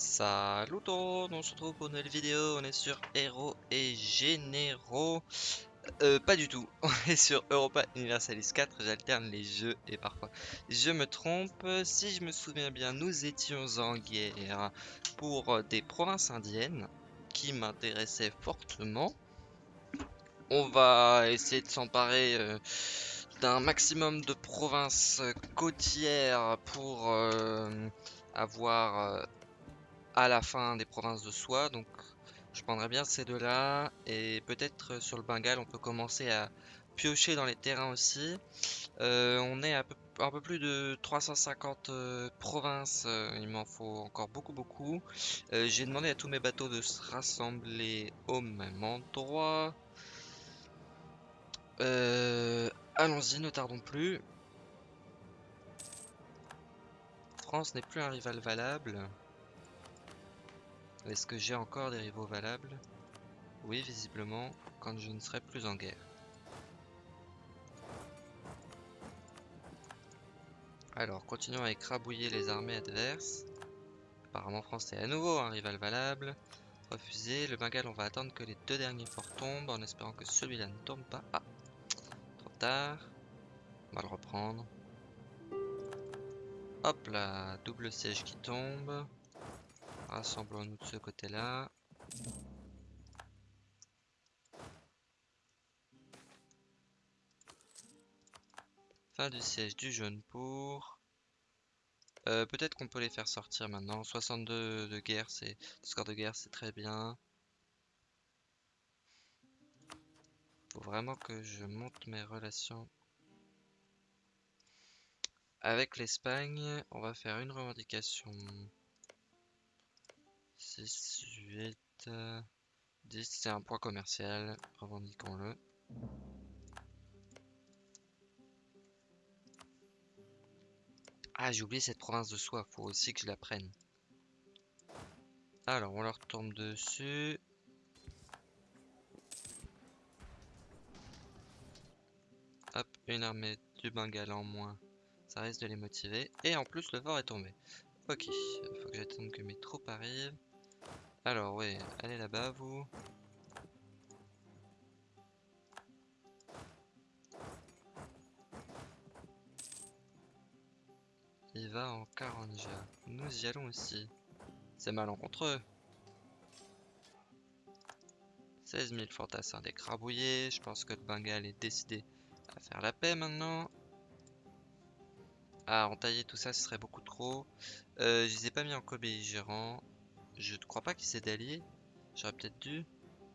Salut on se retrouve pour une nouvelle vidéo, on est sur Héros et Généraux. Euh, pas du tout, on est sur Europa Universalis 4, j'alterne les jeux et parfois je me trompe. Si je me souviens bien, nous étions en guerre pour des provinces indiennes qui m'intéressaient fortement. On va essayer de s'emparer euh, d'un maximum de provinces côtières pour euh, avoir à la fin des provinces de soi. Donc je prendrais bien ces deux-là. Et peut-être sur le Bengale, on peut commencer à piocher dans les terrains aussi. Euh, on est à peu, un peu plus de 350 provinces. il m'en faut encore beaucoup, beaucoup. J'ai demandé à tous mes bateaux de se rassembler au même endroit. Euh, Allons-y, ne tardons plus. France n'est plus un rival valable. Est-ce que j'ai encore des rivaux valables? Oui, visiblement, quand je ne serai plus en guerre. Alors, continuons à écrabouiller les armées adverses. Apparemment, France est à nouveau un rival valable. Refusé. Le Bengale, on va attendre que les deux derniers forts tombent en espérant que celui-là ne tombe pas. Ah, tard. On va le reprendre. Hop là, double siège qui tombe. Rassemblons-nous de ce côté-là. Fin du siège du jaune pour. Euh, peut-être qu'on peut les faire sortir maintenant. 62 de guerre, c'est score de guerre, c'est très bien. Faut vraiment que je monte mes relations avec l'Espagne. On va faire une revendication. 6, 8, 10. C'est un point commercial. Revendiquons-le. Ah, j'ai oublié cette province de soie. Faut aussi que je la prenne. Alors, on leur tombe dessus. une armée du Bengale en moins, ça risque de les motiver. Et en plus, le fort est tombé. Ok, faut que j'attende que mes troupes arrivent. Alors, ouais, allez là-bas, vous. Il va en Karanja. Nous y allons aussi. C'est eux 16 000 fantassins décrabouillés. Je pense que le Bengale est décidé faire la paix maintenant. Ah, entailler tout ça, ce serait beaucoup trop. Euh, je les ai pas mis en co-belligérant. Je ne crois pas qu'ils s'aient d'alliés. J'aurais peut-être dû.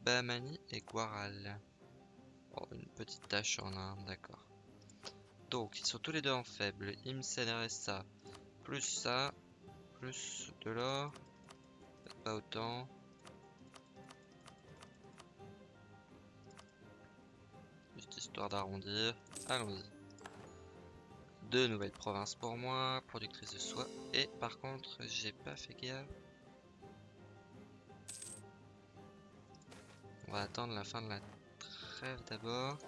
Bahamani et Guaral. Oh, une petite tâche en un, d'accord. Donc, ils sont tous les deux en faible. Imsen ça. Plus ça. Plus de l'or. Pas autant. histoire d'arrondir. Allons-y. Deux nouvelles provinces pour moi, productrice de soie. Et par contre, j'ai pas fait gaffe. On va attendre la fin de la trêve d'abord.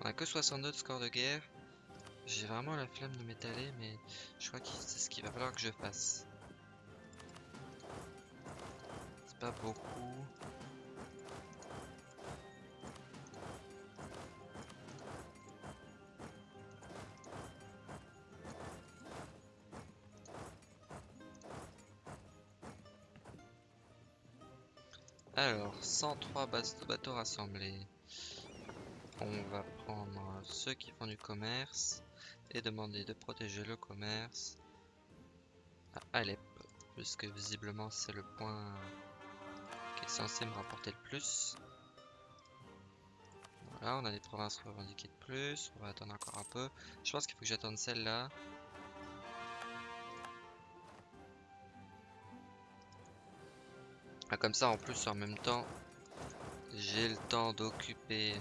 On a que 62 de score de guerre. J'ai vraiment la flemme de m'étaler, mais je crois que c'est ce qu'il va falloir que je fasse. C'est pas beaucoup. Alors, 103 bateaux rassemblés. On va prendre ceux qui font du commerce et demander de protéger le commerce à Alep, puisque visiblement c'est le point qui est censé me rapporter le plus. Voilà, on a des provinces revendiquées de plus. On va attendre encore un peu. Je pense qu'il faut que j'attende celle-là. Ah, comme ça, en plus, en même temps, j'ai le temps d'occuper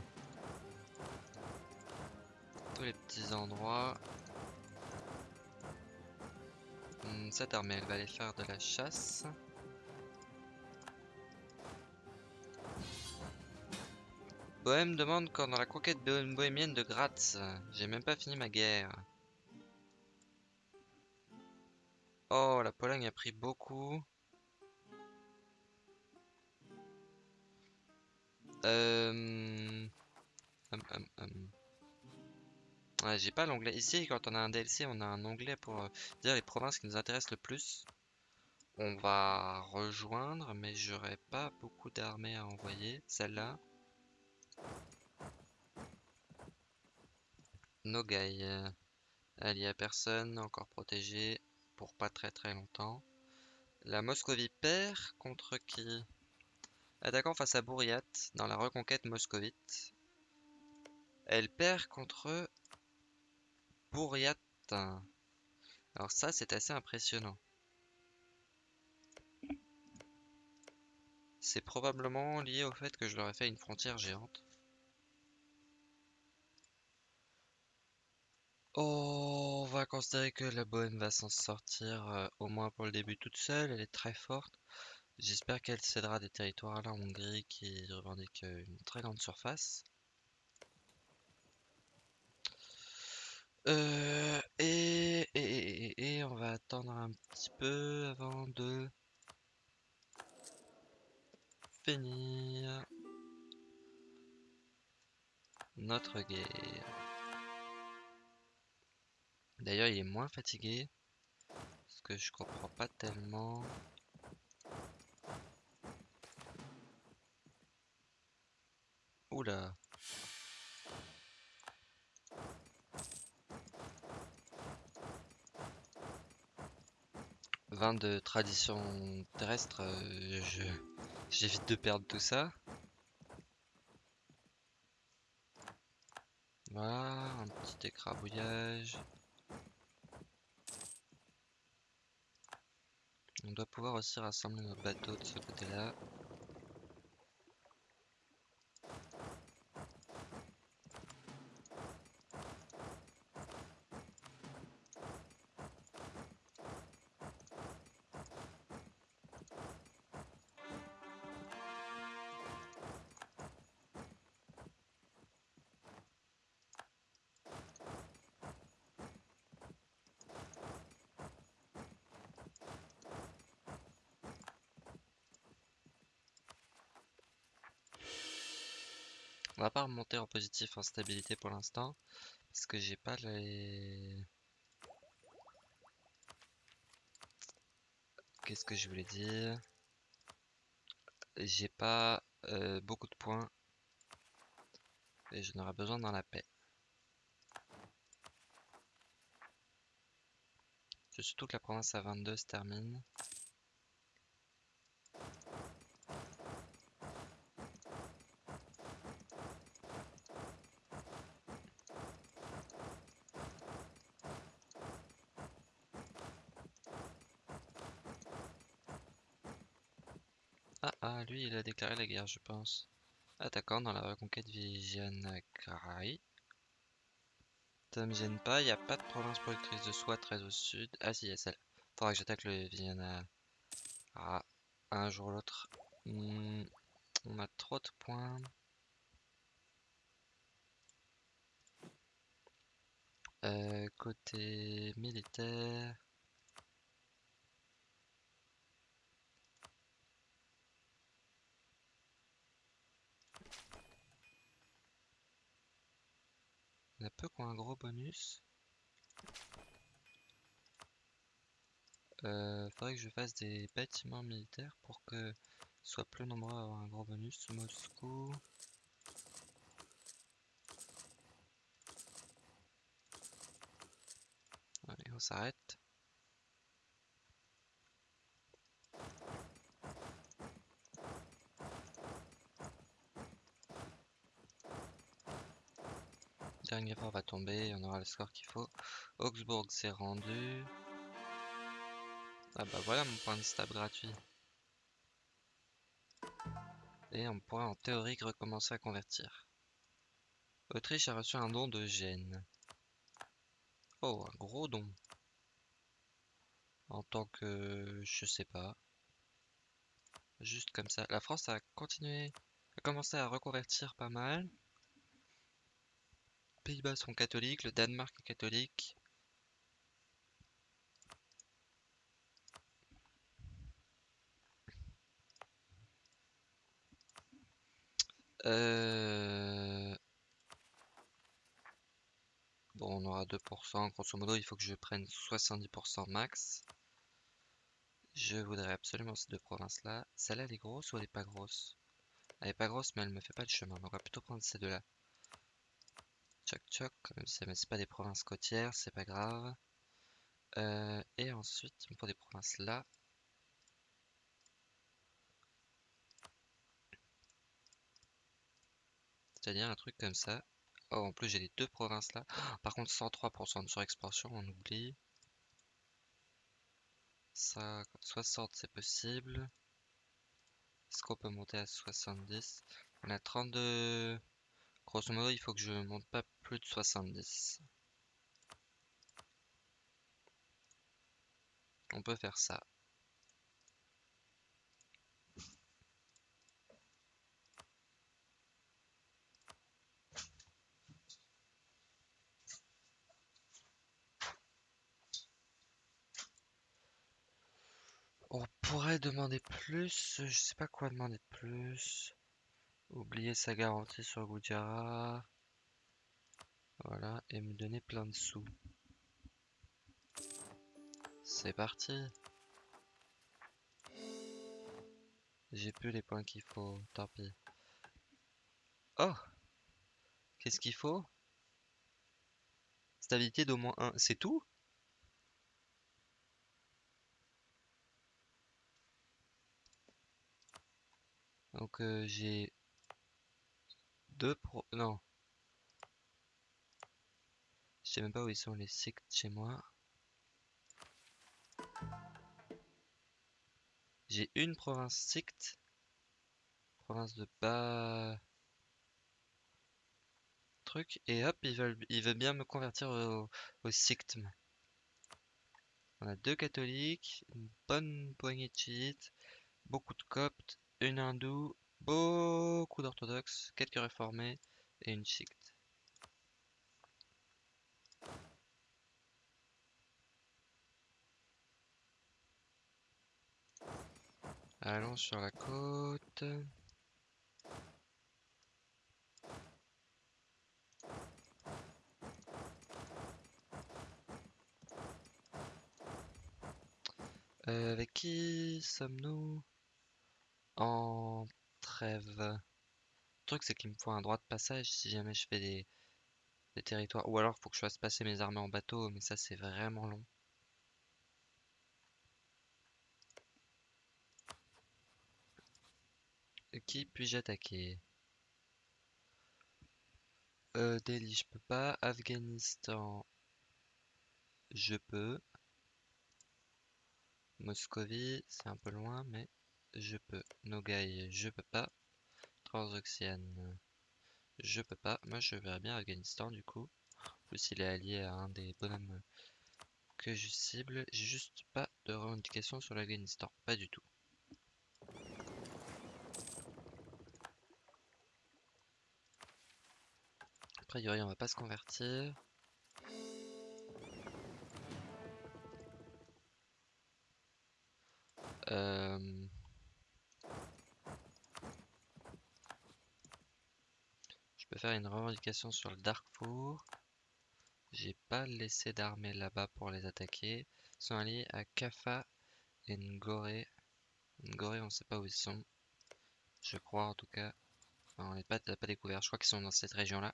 tous les petits endroits. Hmm, cette armée, elle va aller faire de la chasse. Bohème demande quand dans la conquête bohémienne de Graz. J'ai même pas fini ma guerre. Oh, la Pologne a pris beaucoup. Euh... hum, hum, hum. J'ai pas l'onglet. Ici, quand on a un DLC, on a un onglet pour euh, dire les provinces qui nous intéressent le plus. On va rejoindre, mais j'aurais pas beaucoup d'armées à envoyer. Celle-là. Nogai. euh, Elle y a personne, encore protégé pour pas très très longtemps. La Moscovie perd contre qui? Attaquant face à Bouriat dans la reconquête moscovite. Elle perd contre Bouriat. Alors ça, c'est assez impressionnant. C'est probablement lié au fait que je leur ai fait une frontière géante. Oh, on va considérer que la Bohème va s'en sortir, euh, au moins pour le début toute seule. Elle est très forte. J'espère qu'elle cédera des territoires à la Hongrie qui revendique euh, une très grande surface. Euh, et, et, et, et on va attendre un petit peu avant de finir notre guerre. D'ailleurs, il est moins fatigué. Parce que je comprends pas tellement. Oula. Vin de tradition terrestre, euh, j'évite de perdre tout ça. Voilà, un petit écrabouillage. On doit pouvoir aussi rassembler nos bateaux de ce côté-là. Pas remonter en positif en stabilité pour l'instant. Parce que j'ai pas les... Qu'est-ce que je voulais dire? J'ai pas euh, beaucoup de points. Et je n'aurai besoin dans la paix. C'est surtout que la province à 22 se termine. Ah ah, lui il a déclaré guerre je pense. Attaquant dans la reconquête Vijayanagari. Ça me gêne pas, il n'y a pas de province productrice de soie très au sud. Ah si, il y a celle. Faudra que j'attaque le Vijayana. Ah, un jour ou l'autre. Hmm, on a trop de points. Euh, côté militaire. Il y en a peu un gros bonus. Euh, faudrait que je fasse des bâtiments militaires pour que soient plus nombreux à avoir un gros bonus. Moscou. Allez, on s'arrête. Tomber, on aura le score qu'il faut. Augsbourg s'est rendu. Ah bah voilà mon point de stab gratuit. Et on pourra en théorie recommencer à convertir. Autriche a reçu un don de Gênes. Oh, un gros don. En tant que... je sais pas. Juste comme ça. La France a continué, a commencé à reconvertir pas mal. Les Pays-Bas sont catholiques, le Danemark est catholique. Euh, bon, on aura 2%. Grosso modo, il faut que je prenne 70% max. Je voudrais absolument ces deux provinces-là. Celle-là, elle est grosse ou elle est pas grosse? Elle est pas grosse, mais elle ne me fait pas de chemin. Donc, on va plutôt prendre ces deux-là. Choc choc, même si c'est pas des provinces côtières, c'est pas grave. Euh, et ensuite, faut des provinces là. C'est-à-dire un truc comme ça. Oh, en plus j'ai les deux provinces là. Par contre, 103% de surexpansion, on oublie. Ça, 60 c'est possible. Est-ce qu'on peut monter à 70 On a 32. Grosso modo, il faut que je monte pas plus de 70. On peut faire ça. On pourrait demander plus, je sais pas quoi demander de plus. Oublier sa garantie sur Goudjara. Voilà, et me donner plein de sous. C'est parti. J'ai plus les points qu'il faut, tant pis. Oh Qu'est-ce qu'il faut? Stabilité d'au moins 1, c'est tout? Donc euh, j'ai deux pro... Non. Je sais même pas où ils sont les sectes chez moi. J'ai une province secte. Province de bas... Truc. Et hop, ils veulent, ils veulent bien me convertir au, au On a deux catholiques, une bonne poignée de chiites, beaucoup de coptes, une hindoue, beaucoup d'orthodoxes, quelques réformés et une secte. Allons sur la côte. Euh, avec qui sommes-nous? En Le truc, c'est qu'il me faut un droit de passage si jamais je fais des, des territoires. Ou alors, il faut que je fasse passer mes armées en bateau, mais ça, c'est vraiment long. Qui puis-je attaquer? Euh, Delhi, je peux pas. Afghanistan, je peux. Moscovie, c'est un peu loin, mais je peux. Nogai, je peux pas. Transoxiane, je peux pas. Moi, je verrais bien Afghanistan, du coup. En plus, il est allié à un des bonhommes que je cible. J'ai juste pas de revendication sur l'Afghanistan. Pas du tout. A priori, on va pas se convertir. Euh... faire une revendication sur le Darkfour. J'ai pas laissé d'armée là-bas pour les attaquer. Ils sont alliés à Kafa et Ngoré. Ngoré, on sait pas où ils sont. Je crois en tout cas. on n'est pas, pas découvert. Je crois qu'ils sont dans cette région-là.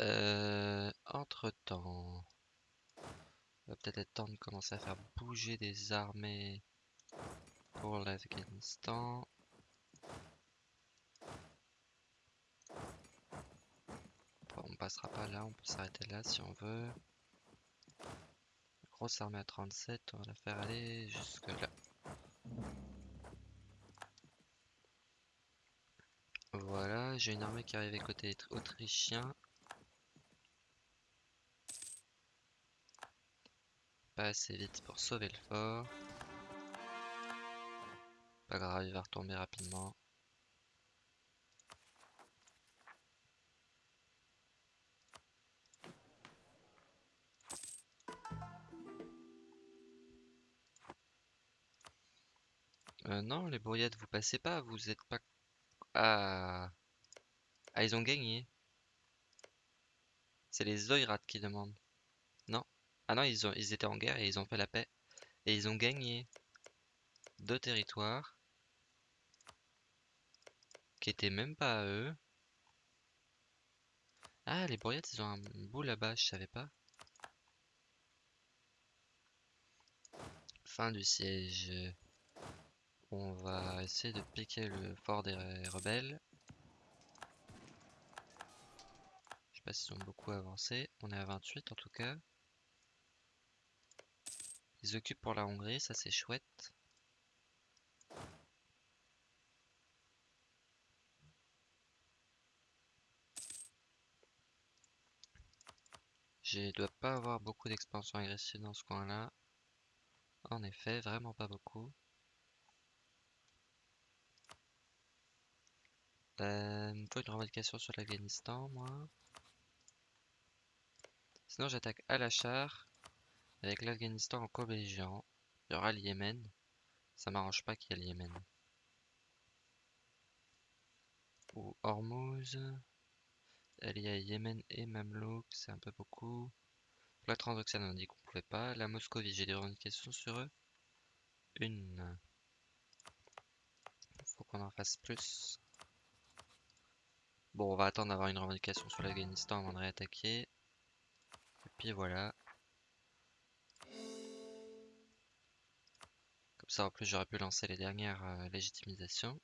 Euh, entre temps, va peut-être être temps de commencer à faire bouger des armées pour l'Afghanistan. on passera pas là, on peut s'arrêter là si on veut. Grosse armée à 37, on va la faire aller jusque là. Voilà, j'ai une armée qui arrive côté autrichien. Pas assez vite pour sauver le fort. Pas grave, il va retomber rapidement. Euh, non, les bourriettes, vous passez pas, vous êtes pas Ah. Ah, ils ont gagné. C'est les Oirats qui demandent. Non Ah non, ils, ont, ils étaient en guerre et ils ont fait la paix. Et ils ont gagné deux territoires qui étaient même pas à eux. Ah, les Bourriettes, ils ont un bout là-bas, je savais pas. Fin du siège. On va essayer de piquer le fort des rebelles. Je sais pas s'ils ont beaucoup avancé. On est à 28 en tout cas. Ils occupent pour la Hongrie, ça c'est chouette. Je dois pas avoir beaucoup d'expansion agressive dans ce coin-là. En effet, vraiment pas beaucoup. Euh, faut une revendication sur l'Afghanistan, moi. Sinon, j'attaque à la avec l'Afghanistan en co-belligérant. Il y aura le Yémen. Ça m'arrange pas qu'il y ait le Yémen. Ou Hormuz. Il y a Yémen et Mamelouk, c'est un peu beaucoup. La Transoxiane, on dit qu'on pouvait pas. La Moscovie, j'ai des revendications sur eux. Une. Faut qu'on en fasse plus. Bon, on va attendre d'avoir une revendication sur l'Afghanistan avant de réattaquer. Et puis voilà. Comme ça, en plus, j'aurais pu lancer les dernières euh, légitimisations.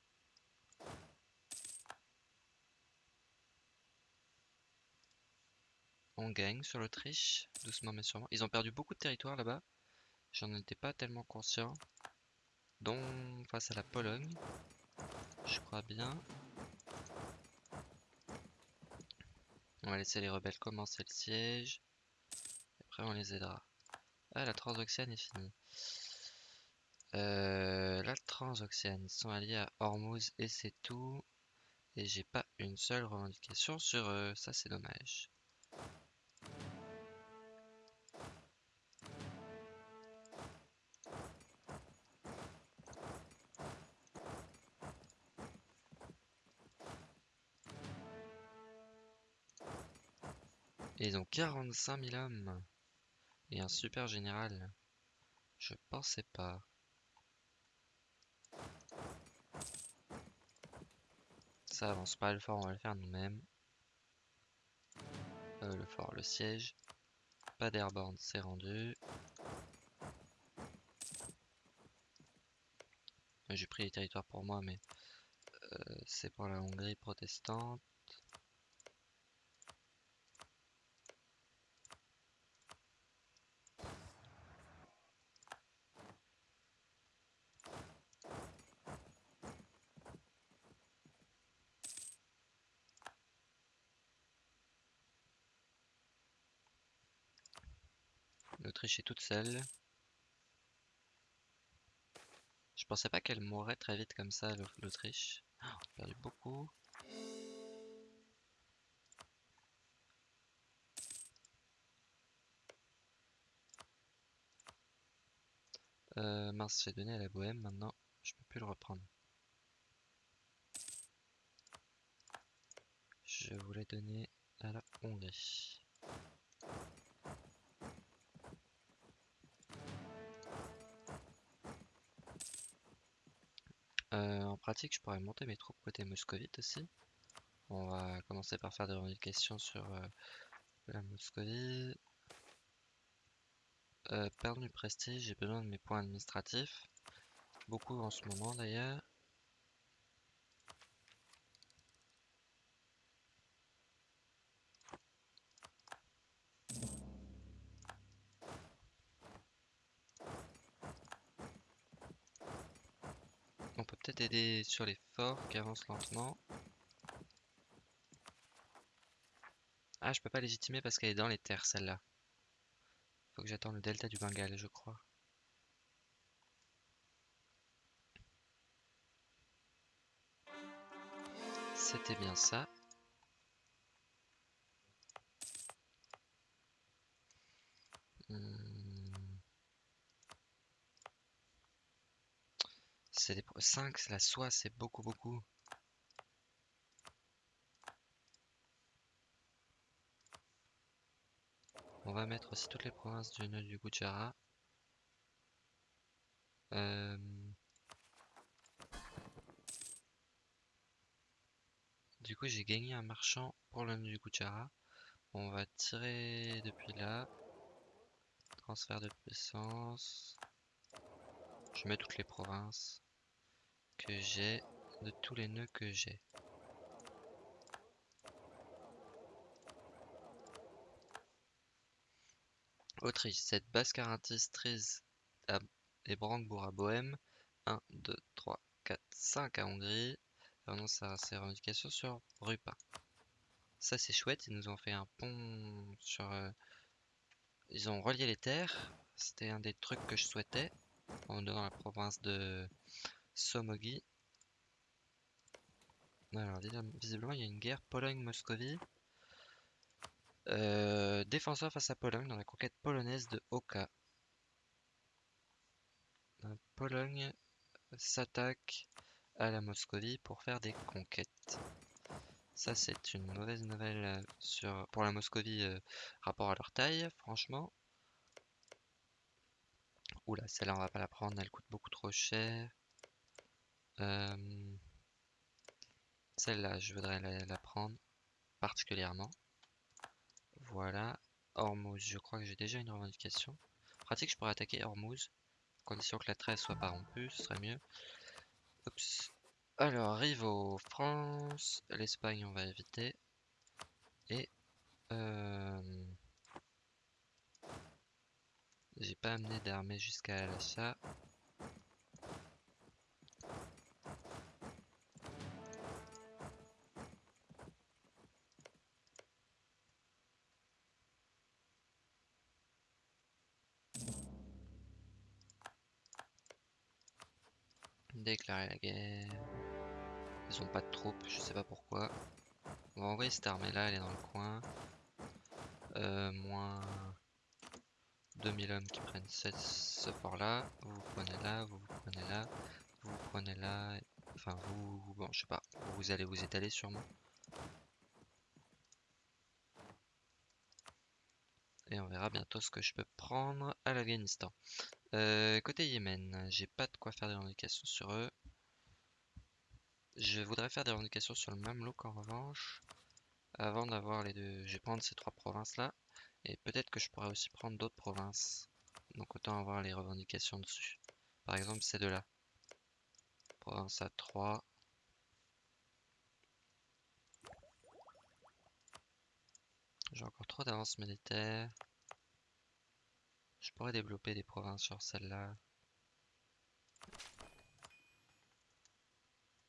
On gagne sur l'Autriche, doucement mais sûrement. Ils ont perdu beaucoup de territoire là-bas. J'en étais pas tellement conscient. Dont face à la Pologne. Je crois bien. On va laisser les rebelles commencer le siège. Après on les aidera. Ah la Transoxiane est finie. Euh, la Transoxiane, ils sont alliés à Hormuz et c'est tout. Et j'ai pas une seule revendication sur eux, ça c'est dommage. Et ils ont 45 000 hommes. Et un super général. Je pensais pas. Ça avance pas, le fort on va le faire nous-mêmes. Euh, le fort, le siège. Pas d'airborne, c'est rendu. J'ai pris les territoires pour moi, mais euh, c'est pour la Hongrie protestante. L'Autriche est toute seule. Je pensais pas qu'elle mourrait très vite comme ça, l'Autriche. Oh, on perdu beaucoup. Euh, mince, j'ai donné à la Bohème maintenant. Je peux plus le reprendre. Je voulais donner à la Hongrie. Euh, en pratique, je pourrais monter mes troupes côté moscovite aussi. On va commencer par faire des revendications sur euh, la Moscovie. Euh, perdre du prestige, j'ai besoin de mes points administratifs. Beaucoup en ce moment d'ailleurs. On peut peut-être aider sur les forts qui avancent lentement. Ah, je peux pas légitimer parce qu'elle est dans les terres, celle-là. Faut que j'attende le delta du Bengale, je crois. C'était bien ça. 5, la soie, c'est beaucoup, beaucoup. On va mettre aussi toutes les provinces du nœud du Gujarat. Euh, du coup, j'ai gagné un marchand pour le nœud du Gujarat. On va tirer depuis là. Transfert de puissance. Je mets toutes les provinces que j'ai, de tous les nœuds que j'ai. Autriche, cette basse Trise et Brandebourg à Bohème. 1, 2, 3, 4, 5 à Hongrie. Renonce à ses revendications sur Rupin. Ça c'est chouette, ils nous ont fait un pont sur... Euh, ils ont relié les terres. C'était un des trucs que je souhaitais. En dans la province de Somogi. Alors visiblement il y a une guerre Pologne-Moscovie. Euh, défenseur face à Pologne dans la conquête polonaise de Oka. Euh, Pologne s'attaque à la Moscovie pour faire des conquêtes. Ça c'est une mauvaise nouvelle euh, pour la Moscovie rapport à leur taille, franchement. Oula, celle-là on va pas la prendre, elle coûte beaucoup trop cher. Celle-là, je voudrais la prendre particulièrement. Voilà. Hormuz, je crois que j'ai déjà une revendication. Pratique, je pourrais attaquer Hormuz. Condition que la tresse soit pas rompue, ce serait mieux. Oups. Alors, au France. L'Espagne, on va éviter. Et... Euh... J'ai pas amené d'armée jusqu'à l'achat. Déclarer la guerre. Ils ont pas de troupes, je sais pas pourquoi. On va envoyer cette armée là, elle est dans le coin. Euh, moins 2000 hommes qui prennent ce fort là. Vous prenez là, vous vous prenez là, vous vous prenez là. Enfin vous, bon je sais pas, vous allez vous étaler sûrement. Et on verra bientôt ce que je peux prendre à l'Afghanistan. Euh, côté Yémen, j'ai pas faire des revendications sur eux. Je voudrais faire des revendications sur le même look en revanche. Avant d'avoir les deux, je vais prendre ces trois provinces là. Et peut-être que je pourrais aussi prendre d'autres provinces. Donc autant avoir les revendications dessus. Par exemple ces deux là. Province à 3. J'ai encore trop d'avance militaire. Je pourrais développer des provinces sur celle-là.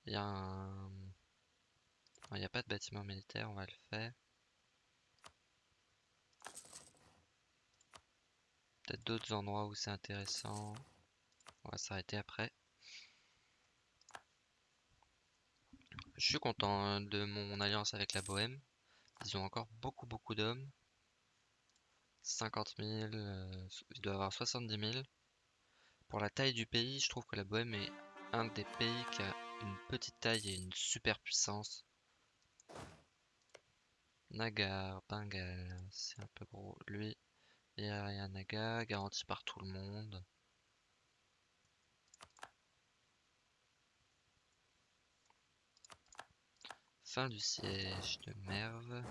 Il y a un... Il n'y a pas de bâtiment militaire, on va le faire. Peut-être d'autres endroits où c'est intéressant. On va s'arrêter après. Je suis content hein, de mon alliance avec la Bohème. Ils ont encore beaucoup beaucoup d'hommes. 50 000, euh, il doit avoir 70 000. Pour la taille du pays, je trouve que la Bohème est un des pays qui a une petite taille et une super puissance. Nagar, Bengal, c'est un peu gros. Lui, il y a un Naga, garanti par tout le monde. Fin du siège de Merve.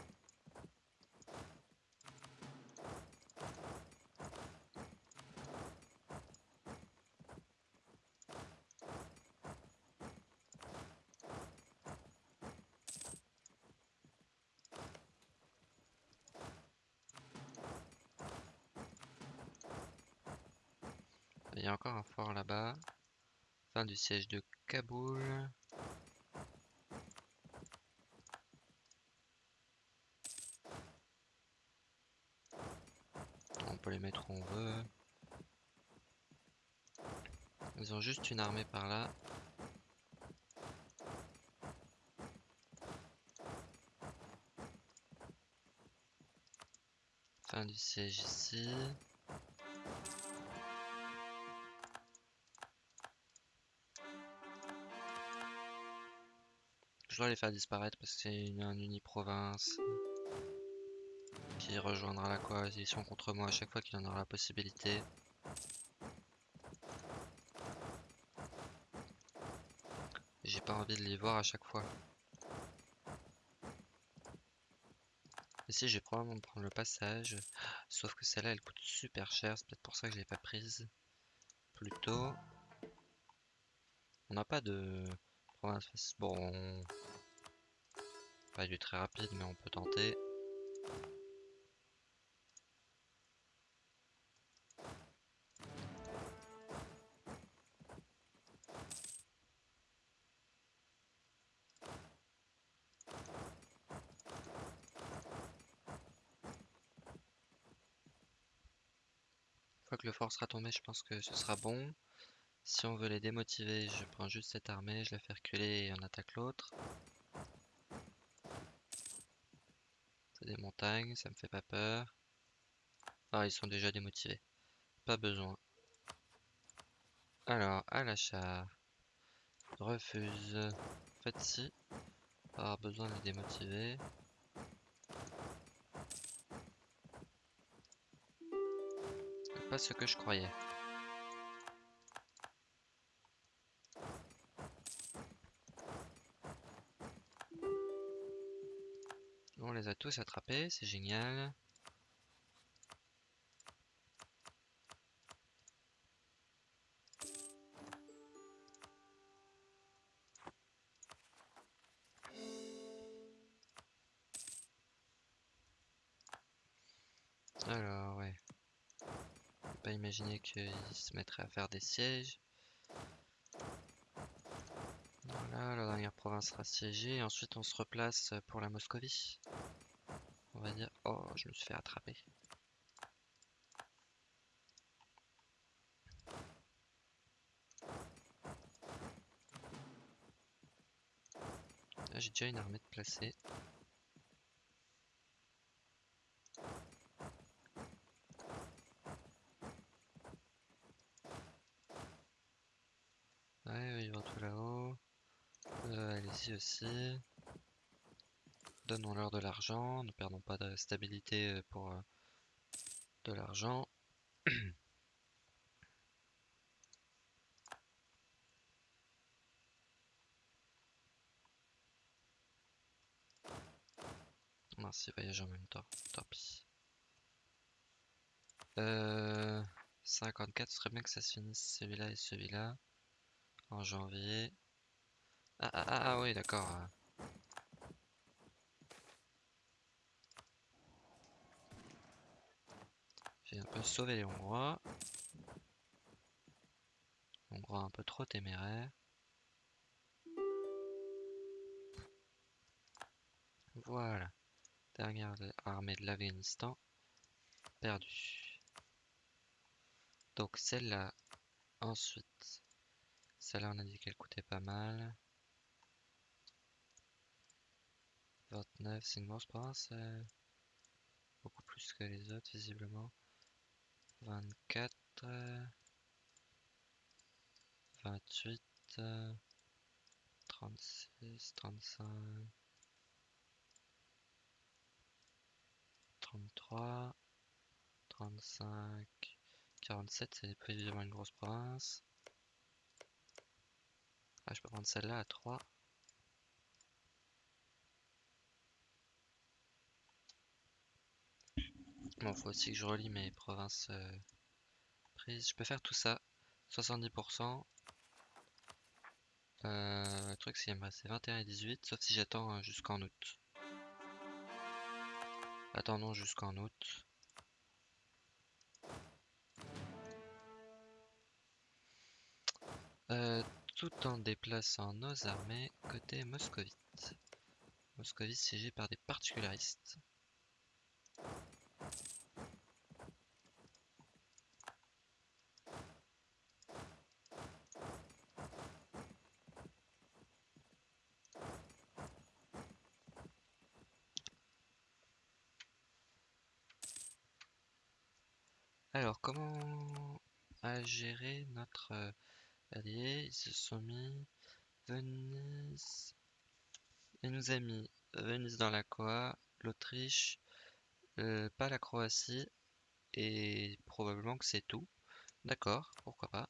Y a encore un fort là-bas. Fin du siège de Kaboul. On peut les mettre où on veut. Ils ont juste une armée par là. Fin du siège ici. Je dois les faire disparaître parce que c'est une, un uni-province. qui rejoindra la coalition contre moi à chaque fois qu'il en aura la possibilité. J'ai pas envie de les voir à chaque fois. Ici, je vais probablement prendre le passage. Sauf que celle-là, elle coûte super cher. C'est peut-être pour ça que je l'ai pas prise plus tôt. On n'a pas de Bon, pas du très rapide, mais on peut tenter. Une fois que le fort sera tombé, je pense que ce sera bon. Si on veut les démotiver, je prends juste cette armée, je la fais reculer et on attaque l'autre. C'est des montagnes, ça me fait pas peur. Ah, ils sont déjà démotivés. Pas besoin. Alors, à l'achat. Refuse. En fait, si. Pas besoin de les démotiver. Pas ce que je croyais. Tous attrapés, c'est génial. Alors, ouais. Pas imaginer qu'ils se mettraient à faire des sièges. Voilà, la dernière province sera siégée. Ensuite, on se replace pour la Moscovie. Va dire... Oh, je me suis fait attraper. Là, j'ai déjà une armée de placée. Ouais, ils vont tout là-haut. Euh, allez-y aussi. Donnons-leur de l'argent, ne perdons pas de stabilité euh, pour euh, de l'argent. Mince, ils voyagent en même temps, tant pis. Euh, 54, ce serait bien que ça se finisse celui-là et celui-là en janvier. Ah, ah, ah, ah oui, d'accord. J'ai un sauvé les Hongrois. Hongrois un peu trop téméraire. Voilà. Dernière armée de l'Afghanistan. Perdue. Donc celle-là. Ensuite. Celle-là on a dit qu'elle coûtait pas mal. 29, c'est une grosse province. Euh, beaucoup plus que les autres visiblement. 24, 28, 36, 35, 33, 35, 47, c'est précisément une grosse province. Ah, je peux prendre celle-là à 3. Bon, faut aussi que je relis mes provinces euh, prises. Je peux faire tout ça. 70%. Euh, le truc, c'est qu'il me reste 21 et 18, sauf si j'attends euh, jusqu'en août. Attendons jusqu'en août. tout en déplaçant nos armées côté moscovite. Moscovite siégé par des particularistes. Alors, comment notre euh, allié Ils se sont mis Venise. Il nous a mis Venise dans la Coa, l'Autriche, euh, pas la Croatie, et probablement que c'est tout. D'accord, pourquoi pas.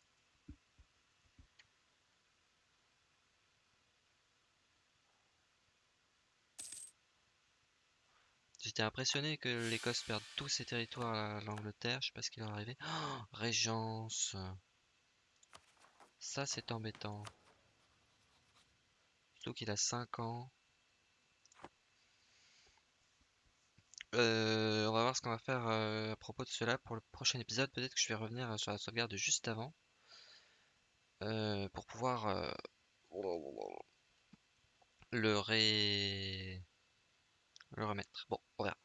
J'étais impressionné que l'Écosse perde tous ses territoires à l'Angleterre, je sais pas ce qui leur est arrivé. Oh, Régence Ça c'est embêtant. Surtout qu'il a 5 ans. Euh, on va voir ce qu'on va faire euh, à propos de cela pour le prochain épisode. Peut-être que je vais revenir euh, sur la sauvegarde juste avant. pour pouvoir le ré... le remettre. Bon, on verra.